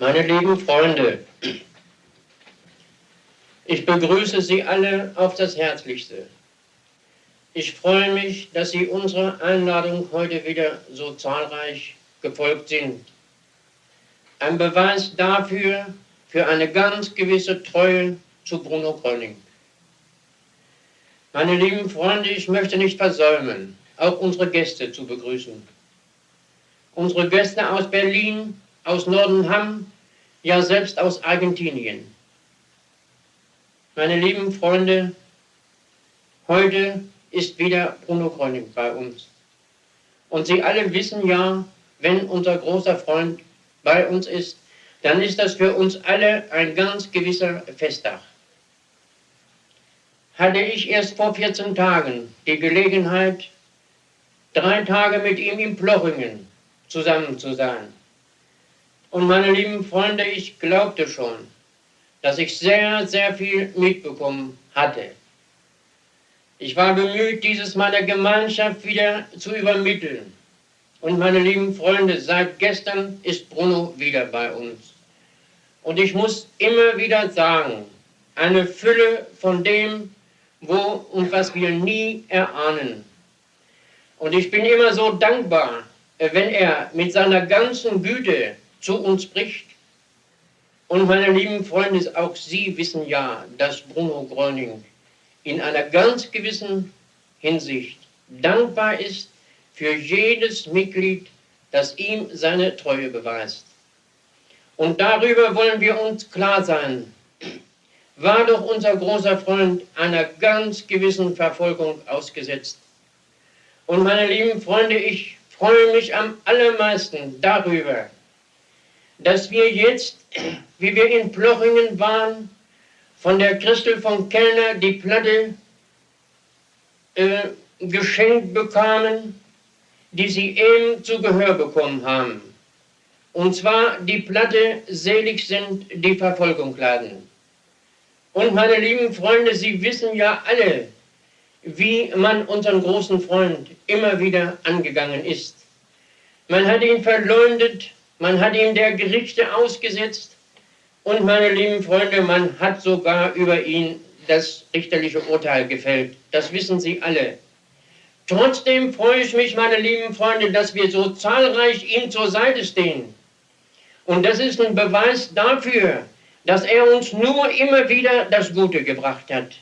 Meine lieben Freunde, ich begrüße Sie alle auf das Herzlichste. Ich freue mich, dass Sie unserer Einladung heute wieder so zahlreich gefolgt sind. Ein Beweis dafür, für eine ganz gewisse Treue zu Bruno Gröning. Meine lieben Freunde, ich möchte nicht versäumen, auch unsere Gäste zu begrüßen. Unsere Gäste aus Berlin, aus Nordenham, ja selbst aus Argentinien. Meine lieben Freunde, heute ist wieder Bruno Gröning bei uns. Und Sie alle wissen ja, wenn unser großer Freund bei uns ist, dann ist das für uns alle ein ganz gewisser Festtag. Hatte ich erst vor 14 Tagen die Gelegenheit, drei Tage mit ihm in Plochingen zusammen zu sein. Und meine lieben Freunde, ich glaubte schon, dass ich sehr, sehr viel mitbekommen hatte. Ich war bemüht, dieses meiner Gemeinschaft wieder zu übermitteln. Und meine lieben Freunde, seit gestern ist Bruno wieder bei uns. Und ich muss immer wieder sagen, eine Fülle von dem, wo und was wir nie erahnen. Und ich bin immer so dankbar, wenn er mit seiner ganzen Güte zu uns spricht. Und meine lieben Freunde, auch Sie wissen ja, dass Bruno Gröning in einer ganz gewissen Hinsicht dankbar ist für jedes Mitglied, das ihm seine Treue beweist. Und darüber wollen wir uns klar sein. War doch unser großer Freund einer ganz gewissen Verfolgung ausgesetzt. Und meine lieben Freunde, ich freue mich am allermeisten darüber, dass wir jetzt, wie wir in Plochingen waren, von der Christel von Kellner die Platte äh, geschenkt bekamen, die sie eben zu Gehör bekommen haben. Und zwar die Platte Selig sind die Verfolgung laden. Und meine lieben Freunde, Sie wissen ja alle, wie man unseren großen Freund immer wieder angegangen ist. Man hat ihn verleumdet, man hat ihm der Gerichte ausgesetzt und meine lieben Freunde, man hat sogar über ihn das richterliche Urteil gefällt. Das wissen Sie alle. Trotzdem freue ich mich, meine lieben Freunde, dass wir so zahlreich ihm zur Seite stehen. Und das ist ein Beweis dafür, dass er uns nur immer wieder das Gute gebracht hat.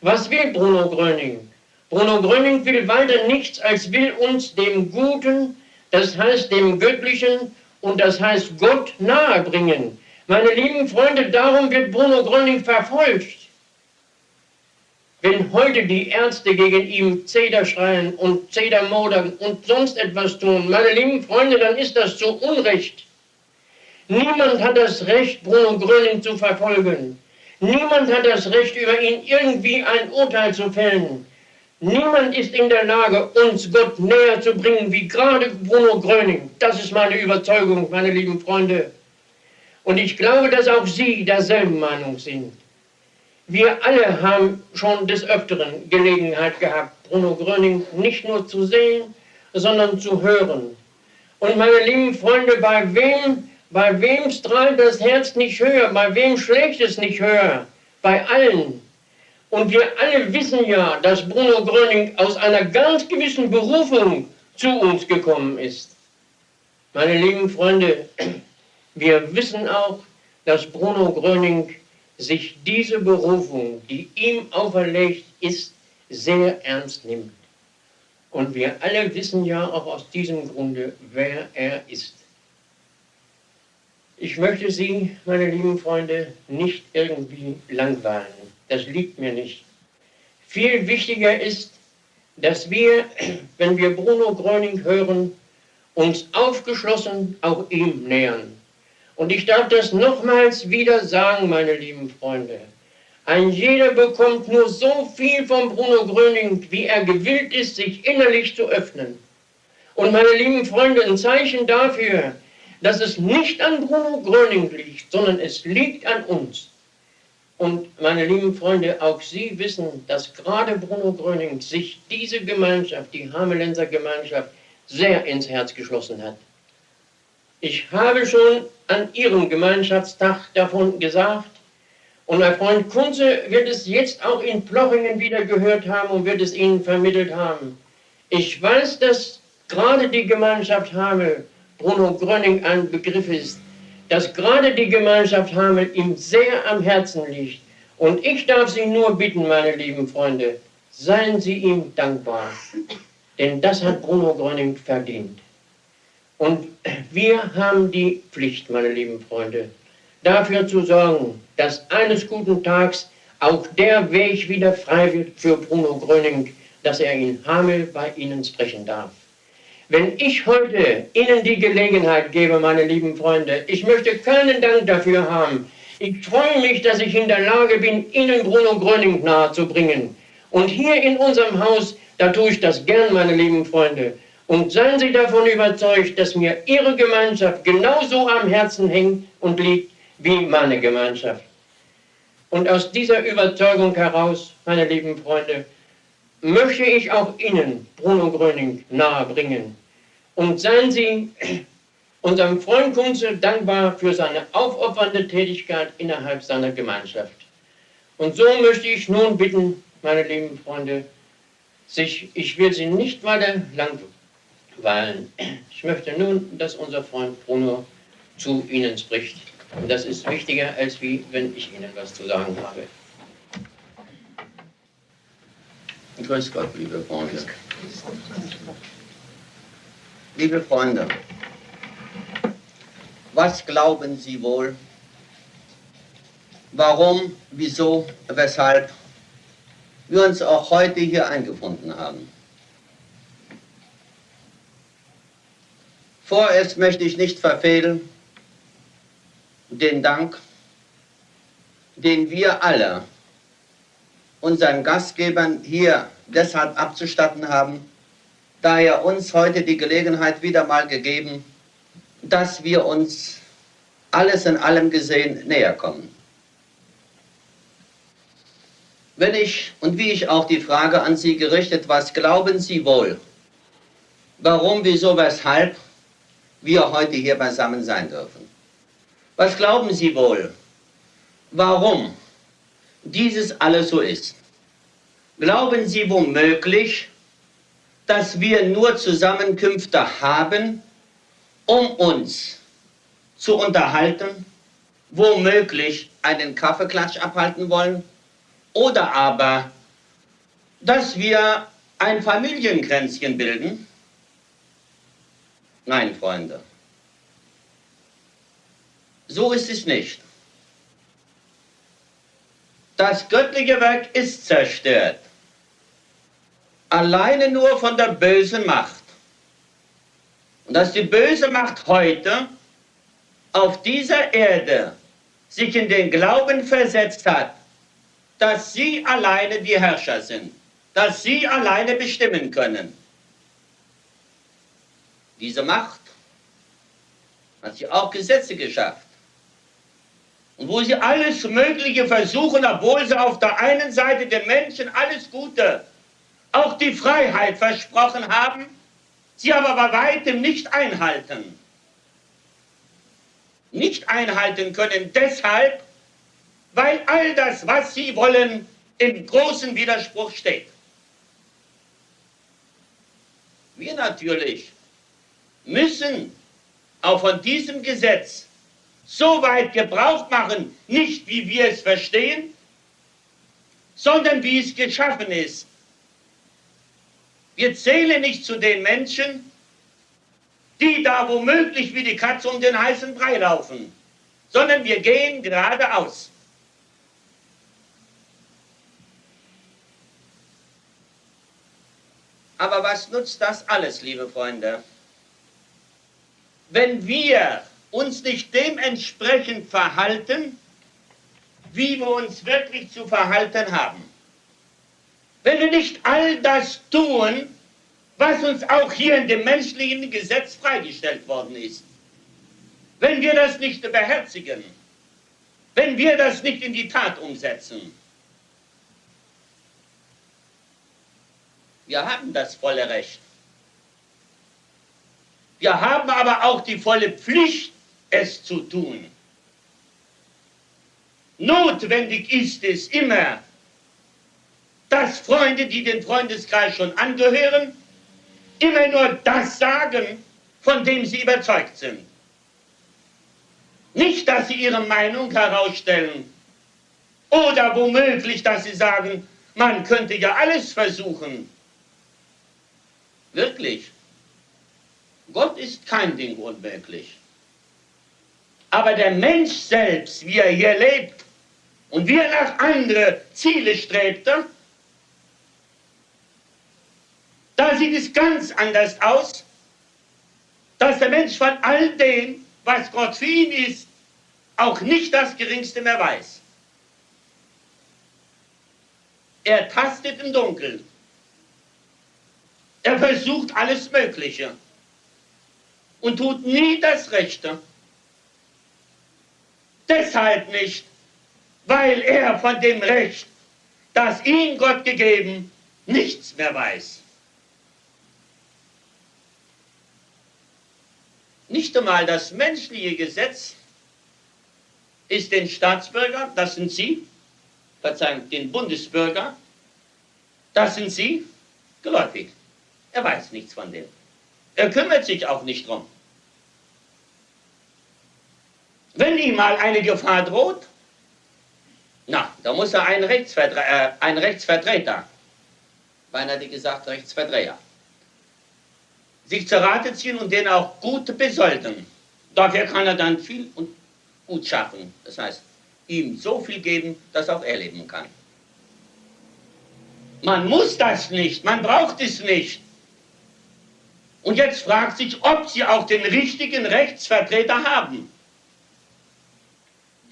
Was will Bruno Gröning? Bruno Gröning will weiter nichts, als will uns dem Guten, das heißt dem Göttlichen und das heißt Gott nahebringen. Meine lieben Freunde, darum wird Bruno Gröning verfolgt. Wenn heute die Ärzte gegen ihn Zeder schreien und Zeder modern und sonst etwas tun, meine lieben Freunde, dann ist das zu Unrecht. Niemand hat das Recht, Bruno Gröning zu verfolgen. Niemand hat das Recht, über ihn irgendwie ein Urteil zu fällen. Niemand ist in der Lage, uns Gott näher zu bringen, wie gerade Bruno Gröning. Das ist meine Überzeugung, meine lieben Freunde. Und ich glaube, dass auch Sie derselben Meinung sind. Wir alle haben schon des Öfteren Gelegenheit gehabt, Bruno Gröning nicht nur zu sehen, sondern zu hören. Und meine lieben Freunde, bei wem, bei wem strahlt das Herz nicht höher, bei wem schlägt es nicht höher? Bei allen. Und wir alle wissen ja, dass Bruno Gröning aus einer ganz gewissen Berufung zu uns gekommen ist. Meine lieben Freunde, wir wissen auch, dass Bruno Gröning sich diese Berufung, die ihm auferlegt ist, sehr ernst nimmt. Und wir alle wissen ja auch aus diesem Grunde, wer er ist. Ich möchte Sie, meine lieben Freunde, nicht irgendwie langweilen. Das liegt mir nicht. Viel wichtiger ist, dass wir, wenn wir Bruno Gröning hören, uns aufgeschlossen auch ihm nähern. Und ich darf das nochmals wieder sagen, meine lieben Freunde. Ein jeder bekommt nur so viel von Bruno Gröning, wie er gewillt ist, sich innerlich zu öffnen. Und meine lieben Freunde, ein Zeichen dafür, dass es nicht an Bruno Gröning liegt, sondern es liegt an uns. Und meine lieben Freunde, auch Sie wissen, dass gerade Bruno Gröning sich diese Gemeinschaft, die Hamelenser Gemeinschaft, sehr ins Herz geschlossen hat. Ich habe schon an Ihrem Gemeinschaftstag davon gesagt, und mein Freund Kunze wird es jetzt auch in Plochingen wieder gehört haben und wird es Ihnen vermittelt haben. Ich weiß, dass gerade die Gemeinschaft Hamel, Bruno Gröning ein Begriff ist, dass gerade die Gemeinschaft Hamel ihm sehr am Herzen liegt. Und ich darf Sie nur bitten, meine lieben Freunde, seien Sie ihm dankbar, denn das hat Bruno Gröning verdient. Und wir haben die Pflicht, meine lieben Freunde, dafür zu sorgen, dass eines guten Tages auch der Weg wieder frei wird für Bruno Gröning, dass er in Hamel bei Ihnen sprechen darf. Wenn ich heute Ihnen die Gelegenheit gebe, meine lieben Freunde, ich möchte keinen Dank dafür haben. Ich freue mich, dass ich in der Lage bin, Ihnen Bruno Gröning nahezubringen. Und hier in unserem Haus, da tue ich das gern, meine lieben Freunde. Und seien Sie davon überzeugt, dass mir Ihre Gemeinschaft genauso am Herzen hängt und liegt wie meine Gemeinschaft. Und aus dieser Überzeugung heraus, meine lieben Freunde, möchte ich auch Ihnen Bruno Gröning nahebringen. Und seien Sie unserem Freund Kunze dankbar für seine aufopfernde Tätigkeit innerhalb seiner Gemeinschaft. Und so möchte ich nun bitten, meine lieben Freunde, sich, ich will Sie nicht weiter langweilen. Ich möchte nun, dass unser Freund Bruno zu Ihnen spricht. Und das ist wichtiger, als wie wenn ich Ihnen was zu sagen habe. Grüß Gott, liebe Freunde. Liebe Freunde, was glauben Sie wohl? Warum, wieso, weshalb wir uns auch heute hier eingefunden haben? Vorerst möchte ich nicht verfehlen, den Dank, den wir alle unseren Gastgebern hier deshalb abzustatten haben, da er uns heute die Gelegenheit wieder mal gegeben, dass wir uns alles in allem gesehen näher kommen. Wenn ich und wie ich auch die Frage an Sie gerichtet, was glauben Sie wohl, warum, wieso, weshalb wir heute hier beisammen sein dürfen? Was glauben Sie wohl, warum dieses alles so ist? Glauben Sie womöglich, dass wir nur Zusammenkünfte haben, um uns zu unterhalten, womöglich einen Kaffeeklatsch abhalten wollen, oder aber, dass wir ein Familienkränzchen bilden? Nein, Freunde. So ist es nicht. Das göttliche Werk ist zerstört. Alleine nur von der bösen Macht. Und dass die böse Macht heute auf dieser Erde sich in den Glauben versetzt hat, dass sie alleine die Herrscher sind, dass sie alleine bestimmen können. Diese Macht hat sie auch Gesetze geschafft und wo sie alles Mögliche versuchen, obwohl sie auf der einen Seite den Menschen alles Gute, auch die Freiheit versprochen haben, sie aber bei weitem nicht einhalten. Nicht einhalten können deshalb, weil all das, was sie wollen, im großen Widerspruch steht. Wir natürlich müssen auch von diesem Gesetz so weit Gebrauch machen, nicht wie wir es verstehen, sondern wie es geschaffen ist. Wir zählen nicht zu den Menschen, die da womöglich wie die Katze um den heißen Brei laufen, sondern wir gehen geradeaus. Aber was nutzt das alles, liebe Freunde? Wenn wir uns nicht dementsprechend verhalten, wie wir uns wirklich zu verhalten haben. Wenn wir nicht all das tun, was uns auch hier in dem menschlichen Gesetz freigestellt worden ist, wenn wir das nicht beherzigen, wenn wir das nicht in die Tat umsetzen, wir haben das volle Recht. Wir haben aber auch die volle Pflicht, es zu tun. Notwendig ist es immer, dass Freunde, die den Freundeskreis schon angehören, immer nur das sagen, von dem sie überzeugt sind. Nicht, dass sie ihre Meinung herausstellen oder womöglich, dass sie sagen, man könnte ja alles versuchen. Wirklich. Gott ist kein Ding unmöglich. Aber der Mensch selbst, wie er hier lebt und wie er nach andere Ziele strebte, da sieht es ganz anders aus, dass der Mensch von all dem, was Gott für ihn ist, auch nicht das Geringste mehr weiß. Er tastet im Dunkeln. Er versucht alles Mögliche und tut nie das Rechte. Deshalb nicht, weil er von dem Recht, das ihm Gott gegeben, nichts mehr weiß. Nicht einmal das menschliche Gesetz ist den Staatsbürgern, das sind Sie, Verzeihung, den Bundesbürger, das sind Sie, geläufig. Er weiß nichts von dem. Er kümmert sich auch nicht drum. Wenn ihm mal eine Gefahr droht, na, da muss er einen, Rechtsvertre äh, einen Rechtsvertreter, beinahe gesagt Rechtsverdreher, sich zur Rate ziehen und den auch gut besolden. Dafür kann er dann viel und gut schaffen. Das heißt, ihm so viel geben, dass auch er leben kann. Man muss das nicht, man braucht es nicht. Und jetzt fragt sich, ob sie auch den richtigen Rechtsvertreter haben,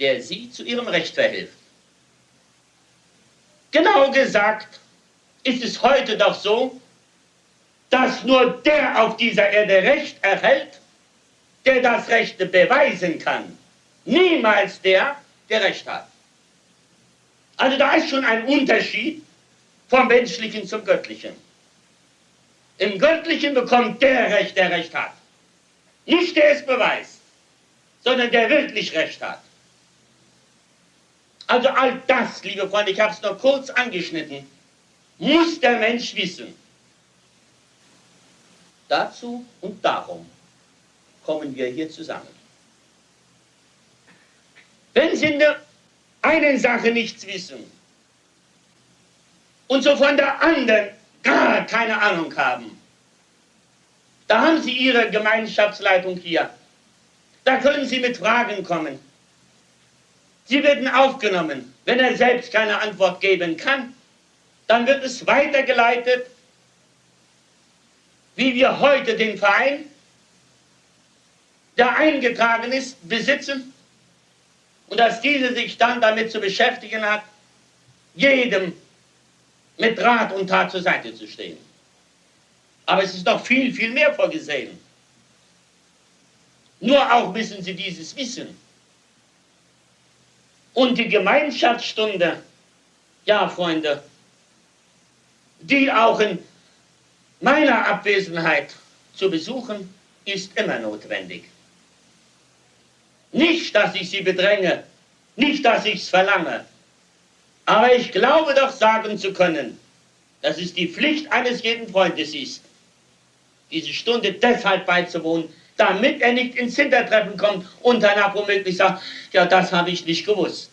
der sie zu ihrem Recht verhilft. Genau gesagt ist es heute doch so, dass nur der auf dieser Erde Recht erhält, der das Rechte beweisen kann. Niemals der, der Recht hat. Also da ist schon ein Unterschied vom Menschlichen zum Göttlichen. Im Göttlichen bekommt der Recht, der Recht hat. Nicht der es beweist, sondern der wirklich Recht hat. Also all das, liebe Freunde, ich habe es nur kurz angeschnitten, muss der Mensch wissen. Dazu und darum kommen wir hier zusammen. Wenn Sie in der einen Sache nichts wissen und so von der anderen gar keine Ahnung haben, da haben Sie Ihre Gemeinschaftsleitung hier. Da können Sie mit Fragen kommen. Sie werden aufgenommen. Wenn er selbst keine Antwort geben kann, dann wird es weitergeleitet wie wir heute den Verein, der eingetragen ist, besitzen und dass diese sich dann damit zu beschäftigen hat, jedem mit Rat und Tat zur Seite zu stehen. Aber es ist noch viel, viel mehr vorgesehen. Nur auch müssen Sie dieses wissen. Und die Gemeinschaftsstunde, ja Freunde, die auch in meiner Abwesenheit zu besuchen, ist immer notwendig. Nicht, dass ich sie bedränge, nicht, dass ich es verlange, aber ich glaube doch sagen zu können, dass es die Pflicht eines jeden Freundes ist, diese Stunde deshalb beizuwohnen, damit er nicht ins Hintertreffen kommt und danach womöglich sagt, ja, das habe ich nicht gewusst.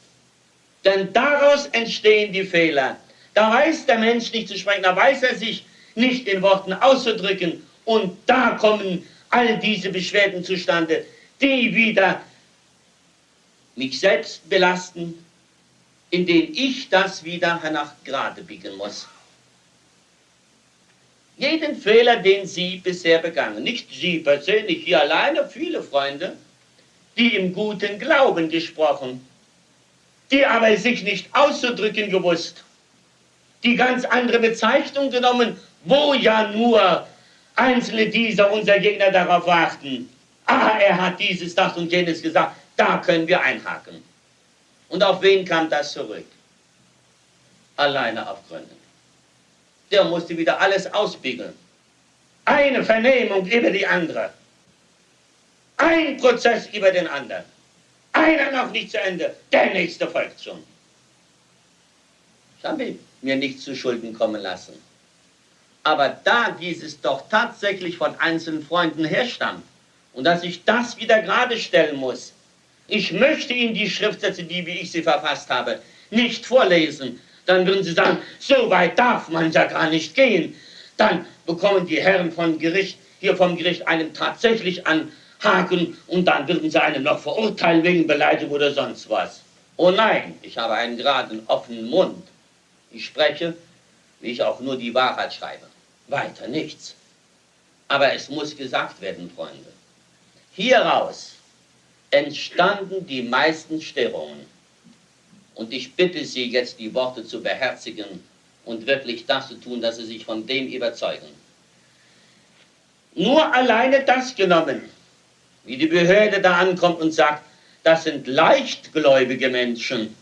Denn daraus entstehen die Fehler. Da weiß der Mensch nicht zu sprechen, da weiß er sich nicht in Worten auszudrücken. Und da kommen all diese Beschwerden zustande, die wieder mich selbst belasten, indem ich das wieder hernach gerade biegen muss. Jeden Fehler, den Sie bisher begangen, nicht Sie persönlich hier alleine, viele Freunde, die im guten Glauben gesprochen, die aber sich nicht auszudrücken gewusst, die ganz andere Bezeichnung genommen wo ja nur einzelne dieser unserer Gegner darauf warten, ah, er hat dieses, das und jenes gesagt, da können wir einhaken. Und auf wen kam das zurück? Alleine auf Gründen. Der musste wieder alles ausbiegeln. Eine Vernehmung über die andere. Ein Prozess über den anderen. Einer noch nicht zu Ende, der nächste folgt schon. Ich habe mir nicht zu Schulden kommen lassen. Aber da dieses doch tatsächlich von einzelnen Freunden herstammt und dass ich das wieder gerade stellen muss, ich möchte Ihnen die Schriftsätze, die wie ich sie verfasst habe, nicht vorlesen. Dann würden Sie sagen, so weit darf man ja gar nicht gehen. Dann bekommen die Herren von Gericht, hier vom Gericht einen tatsächlich anhaken und dann würden sie einen noch verurteilen wegen Beleidigung oder sonst was. Oh nein, ich habe einen geraden, offenen Mund. Ich spreche, wie ich auch nur die Wahrheit schreibe. Weiter nichts. Aber es muss gesagt werden, Freunde. Hieraus entstanden die meisten Störungen. Und ich bitte Sie jetzt, die Worte zu beherzigen und wirklich das zu tun, dass Sie sich von dem überzeugen. Nur alleine das genommen, wie die Behörde da ankommt und sagt, das sind leichtgläubige Menschen.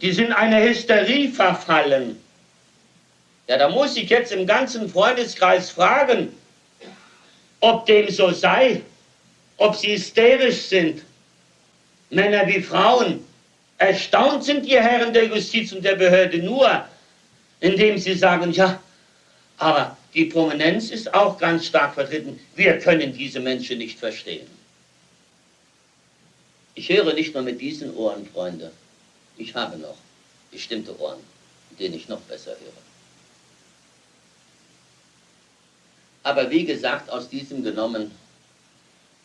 Die sind eine Hysterie verfallen. Ja, da muss ich jetzt im ganzen Freundeskreis fragen, ob dem so sei ob sie hysterisch sind, Männer wie Frauen. Erstaunt sind die Herren der Justiz und der Behörde nur, indem sie sagen, ja, aber die Prominenz ist auch ganz stark vertreten. Wir können diese Menschen nicht verstehen. Ich höre nicht nur mit diesen Ohren, Freunde. Ich habe noch bestimmte Ohren, mit denen ich noch besser höre. Aber wie gesagt, aus diesem genommen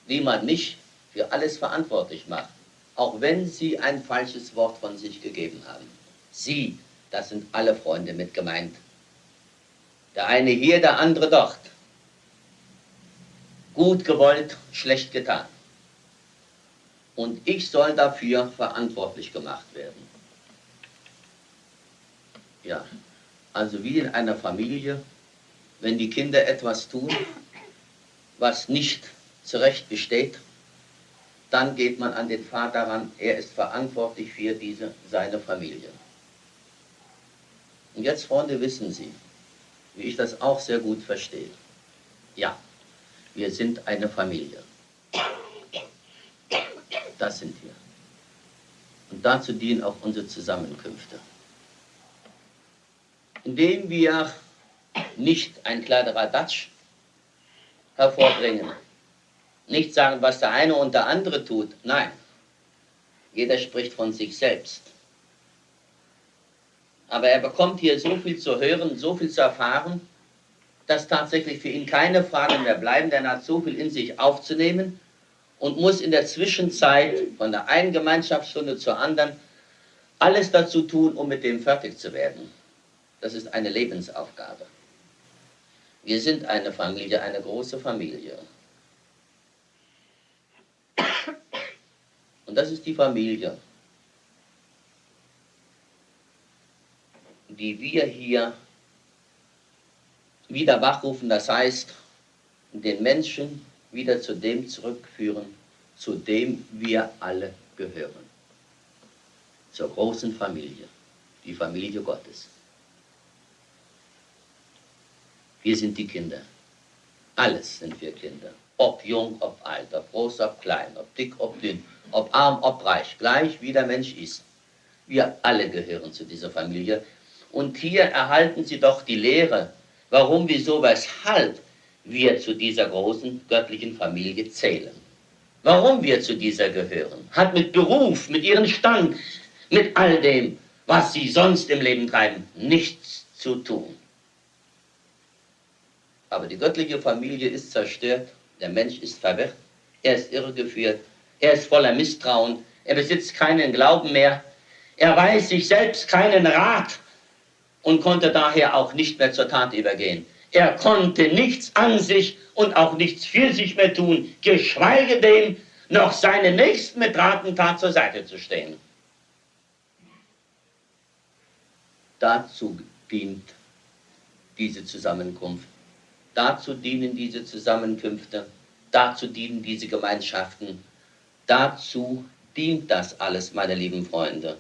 wie man mich für alles verantwortlich macht, auch wenn Sie ein falsches Wort von sich gegeben haben. Sie, das sind alle Freunde mit gemeint. Der eine hier, der andere dort. Gut gewollt, schlecht getan. Und ich soll dafür verantwortlich gemacht werden. Ja, also wie in einer Familie, wenn die Kinder etwas tun, was nicht zurecht besteht, dann geht man an den Vater ran, er ist verantwortlich für diese, seine Familie. Und jetzt, Freunde, wissen Sie, wie ich das auch sehr gut verstehe. Ja, wir sind eine Familie. Das sind wir. Und dazu dienen auch unsere Zusammenkünfte. Indem wir nicht ein Kladderadatsch hervorbringen, nicht sagen, was der eine und der andere tut. Nein, jeder spricht von sich selbst. Aber er bekommt hier so viel zu hören, so viel zu erfahren, dass tatsächlich für ihn keine Fragen mehr bleiben, denn er hat so viel in sich aufzunehmen und muss in der Zwischenzeit von der einen Gemeinschaftsstunde zur anderen alles dazu tun, um mit dem fertig zu werden. Das ist eine Lebensaufgabe. Wir sind eine Familie, eine große Familie. Und das ist die Familie, die wir hier wieder wachrufen, das heißt, den Menschen wieder zu dem zurückführen, zu dem wir alle gehören. Zur großen Familie, die Familie Gottes. Wir sind die Kinder. Alles sind wir Kinder. Ob jung, ob alt, ob groß, ob klein, ob dick, ob dünn ob arm, ob reich, gleich wie der Mensch ist. Wir alle gehören zu dieser Familie. Und hier erhalten Sie doch die Lehre, warum, wieso, weshalb wir zu dieser großen göttlichen Familie zählen. Warum wir zu dieser gehören, hat mit Beruf, mit Ihrem Stand, mit all dem, was Sie sonst im Leben treiben, nichts zu tun. Aber die göttliche Familie ist zerstört, der Mensch ist verwirrt, er ist irregeführt er ist voller Misstrauen, er besitzt keinen Glauben mehr, er weiß sich selbst keinen Rat und konnte daher auch nicht mehr zur Tat übergehen. Er konnte nichts an sich und auch nichts für sich mehr tun, geschweige denn noch seinen Nächsten mit Rat und Tat zur Seite zu stehen. Dazu dient diese Zusammenkunft. Dazu dienen diese Zusammenkünfte. Dazu dienen diese Gemeinschaften. Dazu dient das alles, meine lieben Freunde.